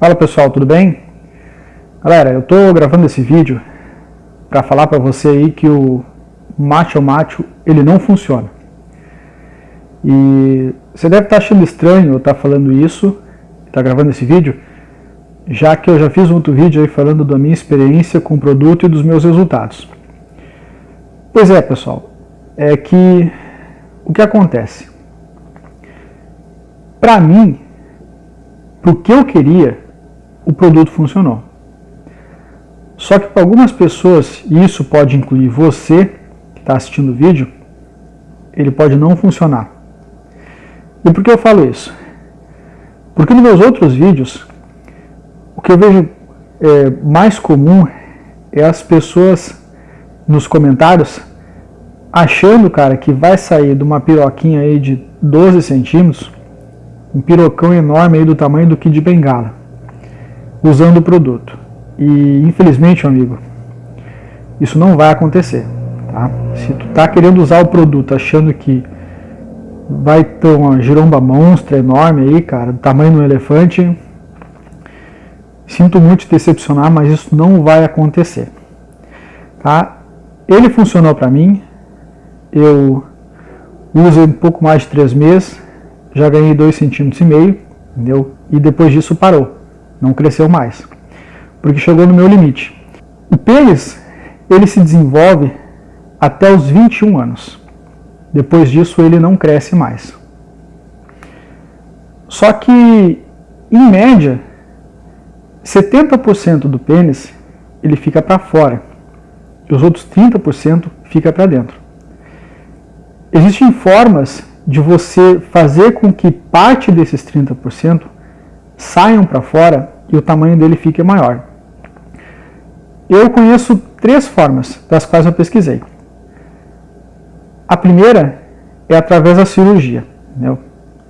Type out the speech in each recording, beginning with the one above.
Fala pessoal, tudo bem? Galera, eu estou gravando esse vídeo para falar para você aí que o macho macho ele não funciona. E você deve estar tá achando estranho eu estar tá falando isso, estar tá gravando esse vídeo, já que eu já fiz um outro vídeo aí falando da minha experiência com o produto e dos meus resultados. Pois é, pessoal, é que o que acontece? Para mim, o que eu queria, o produto funcionou. Só que para algumas pessoas, e isso pode incluir você que está assistindo o vídeo, ele pode não funcionar. E por que eu falo isso? Porque nos meus outros vídeos, o que eu vejo é, mais comum é as pessoas nos comentários achando, cara, que vai sair de uma piroquinha aí de 12 centímetros, um pirocão enorme aí do tamanho do que de bengala usando o produto. E infelizmente, amigo, isso não vai acontecer. Tá? Se tu tá querendo usar o produto achando que vai ter uma giromba monstra enorme aí, cara, do tamanho de um elefante, sinto muito te decepcionar, mas isso não vai acontecer. Tá? Ele funcionou para mim, eu uso um pouco mais de 3 meses, já ganhei 2,5 cm, entendeu? E depois disso parou não cresceu mais, porque chegou no meu limite. O pênis, ele se desenvolve até os 21 anos. Depois disso, ele não cresce mais. Só que, em média, 70% do pênis ele fica para fora e os outros 30% fica para dentro. Existem formas de você fazer com que parte desses 30% saiam para fora e o tamanho dele fique maior. Eu conheço três formas das quais eu pesquisei. A primeira é através da cirurgia.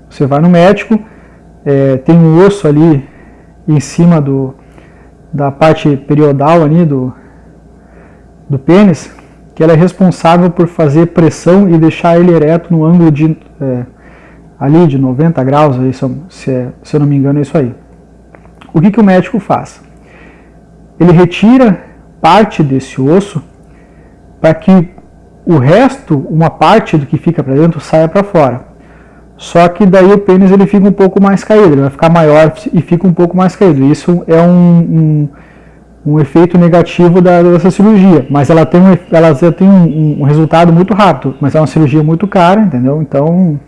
Você vai no médico, é, tem um osso ali em cima do, da parte periodal ali do, do pênis, que ela é responsável por fazer pressão e deixar ele ereto no ângulo de é, ali de 90 graus, se, é, se eu não me engano é isso aí. O que, que o médico faz? Ele retira parte desse osso para que o resto, uma parte do que fica para dentro, saia para fora. Só que daí o pênis ele fica um pouco mais caído, ele vai ficar maior e fica um pouco mais caído. Isso é um, um, um efeito negativo da, dessa cirurgia, mas ela tem, ela tem um, um, resultado muito rápido, mas é uma cirurgia muito cara, entendeu? Então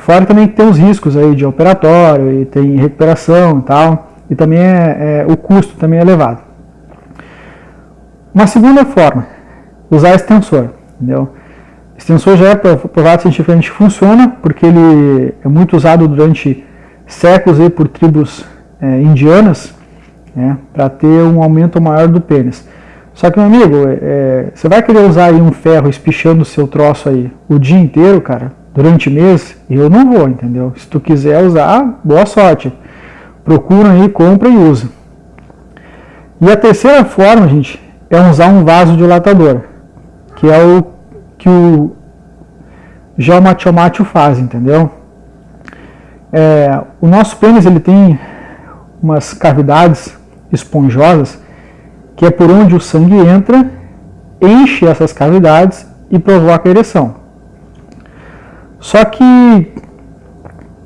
e fora também que tem os riscos aí de operatório, e tem recuperação e tal, e também é, é, o custo também é elevado. Uma segunda forma, usar extensor, entendeu? Extensor já é provado cientificamente que funciona, porque ele é muito usado durante séculos aí por tribos é, indianas, né, para ter um aumento maior do pênis. Só que, meu amigo, é, você vai querer usar aí um ferro espichando o seu troço aí o dia inteiro, cara? Durante o mês, eu não vou, entendeu? Se tu quiser usar, boa sorte. Procura aí, compra e usa. E a terceira forma, gente, é usar um vaso dilatador, que é o que o geomatiomatio faz, entendeu? É, o nosso pênis ele tem umas cavidades esponjosas que é por onde o sangue entra, enche essas cavidades e provoca ereção. Só que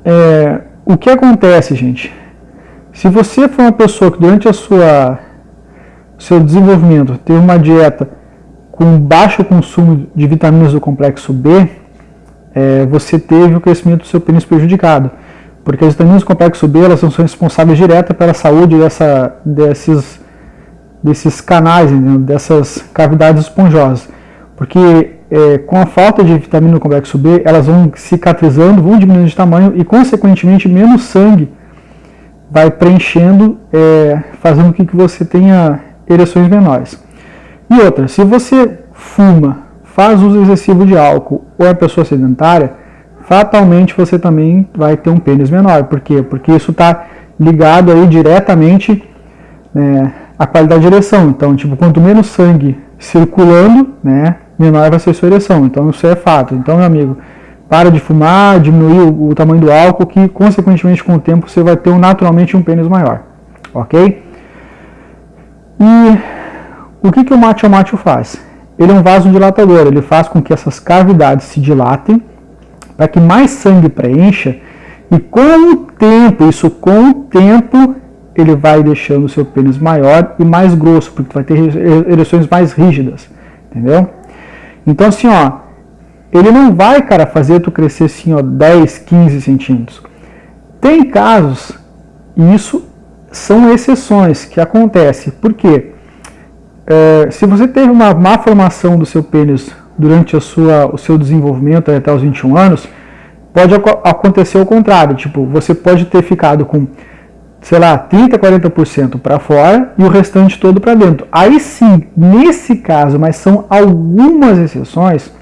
é, o que acontece, gente? Se você for uma pessoa que durante a sua seu desenvolvimento teve uma dieta com baixo consumo de vitaminas do complexo B, é, você teve o crescimento do seu pênis prejudicado. Porque as vitaminas do complexo B elas são responsáveis direta pela saúde dessa, desses, desses canais, né, dessas cavidades esponjosas. Porque é, com a falta de vitamina no complexo B, elas vão cicatrizando, vão diminuindo de tamanho e, consequentemente, menos sangue vai preenchendo, é, fazendo com que você tenha ereções menores. E outra, se você fuma, faz uso excessivo de álcool ou é pessoa sedentária, fatalmente você também vai ter um pênis menor. Por quê? Porque isso está ligado aí diretamente né, à qualidade de ereção. Então, tipo, quanto menos sangue circulando, né, menor vai ser sua ereção. Então isso é fato. Então, meu amigo, para de fumar, diminuir o, o tamanho do álcool, que consequentemente com o tempo você vai ter naturalmente um pênis maior. ok? E o que, que o matio matio faz? Ele é um vasodilatador, ele faz com que essas cavidades se dilatem para que mais sangue preencha e com o tempo, isso com o tempo, ele vai deixando o seu pênis maior e mais grosso, porque vai ter ereções mais rígidas, entendeu? Então assim, ó, ele não vai, cara, fazer tu crescer assim, ó, 10, 15 centímetros. Tem casos, e isso são exceções que acontece. Por quê? É, se você teve uma má formação do seu pênis durante a sua, o seu desenvolvimento até os 21 anos, pode acontecer o contrário. Tipo, você pode ter ficado com, sei lá, 30, 40% para fora e o restante todo para dentro. Aí sim, nesse caso, mas são algumas exceções,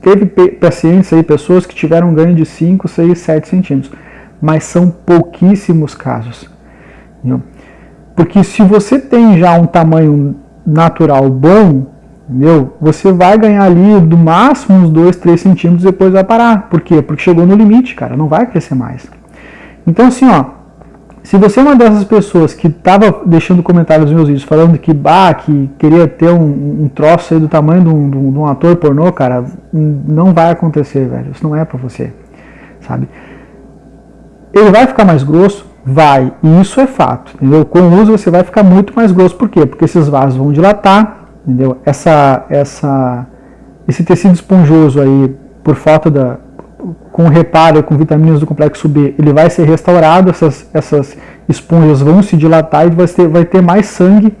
teve pacientes aí, pessoas que tiveram um ganho de 5, 6, 7 centímetros, mas são pouquíssimos casos. Entendeu? Porque se você tem já um tamanho natural bom, entendeu? você vai ganhar ali do máximo uns 2, 3 centímetros depois vai parar. Por quê? Porque chegou no limite, cara, não vai crescer mais. Então assim, ó, se você é uma dessas pessoas que estava deixando comentários nos meus vídeos falando que, bah, que queria ter um, um troço aí do tamanho de um, de um, ator pornô, cara, não vai acontecer, velho. Isso não é pra você, sabe? Ele vai ficar mais grosso? Vai. E isso é fato, entendeu? Com o uso você vai ficar muito mais grosso. Por quê? Porque esses vasos vão dilatar, entendeu? Essa, essa, esse tecido esponjoso aí, por falta da, com reparo com vitaminas do complexo B, ele vai ser restaurado, essas, essas esponjas vão se dilatar e vai ter, vai ter mais sangue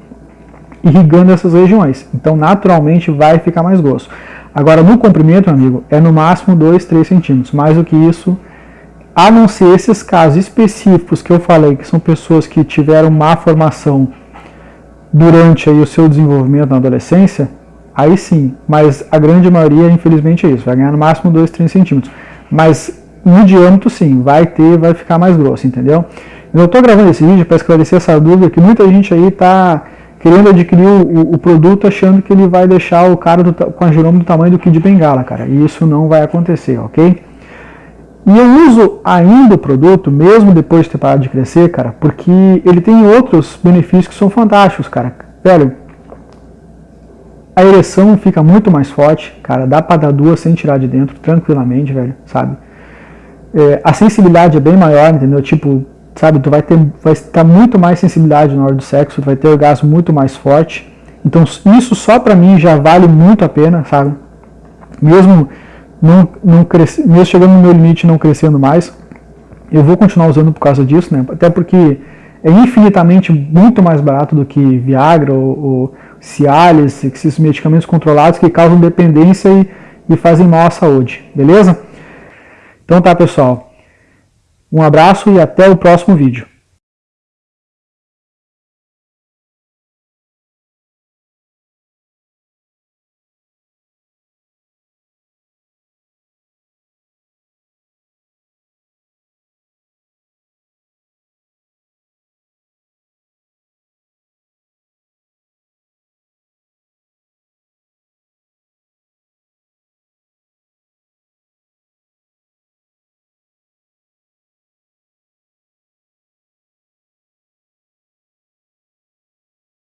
irrigando essas regiões. Então, naturalmente, vai ficar mais grosso. Agora, no comprimento, amigo, é no máximo 2, 3 centímetros. Mais do que isso, a não ser esses casos específicos que eu falei, que são pessoas que tiveram má formação durante aí, o seu desenvolvimento na adolescência, aí sim, mas a grande maioria, infelizmente, é isso, vai ganhar no máximo 2, 3 centímetros. Mas no diâmetro, sim, vai ter, vai ficar mais grosso, entendeu? Eu estou gravando esse vídeo para esclarecer essa dúvida que muita gente aí está querendo adquirir o, o, produto achando que ele vai deixar o cara do, com a giroma do tamanho do Kid Bengala, cara. E isso não vai acontecer, ok? E eu uso ainda o produto, mesmo depois de ter parado de crescer, cara, porque ele tem outros benefícios que são fantásticos, cara. Velho, a ereção fica muito mais forte, cara, dá pra dar duas sem tirar de dentro, tranquilamente, velho, sabe? É, a sensibilidade é bem maior, entendeu? Tipo, sabe, tu vai ter, vai estar muito mais sensibilidade na hora do sexo, tu vai ter orgasmo muito mais forte. Então isso só pra mim já vale muito a pena, sabe? Mesmo, não, não cresce, mesmo chegando no meu limite não crescendo mais, eu vou continuar usando por causa disso, né? Até porque é infinitamente muito mais barato do que Viagra ou, ou Cialis, esses medicamentos controlados que causam dependência e, e fazem mal à saúde, beleza? Então tá pessoal, um abraço e até o próximo vídeo.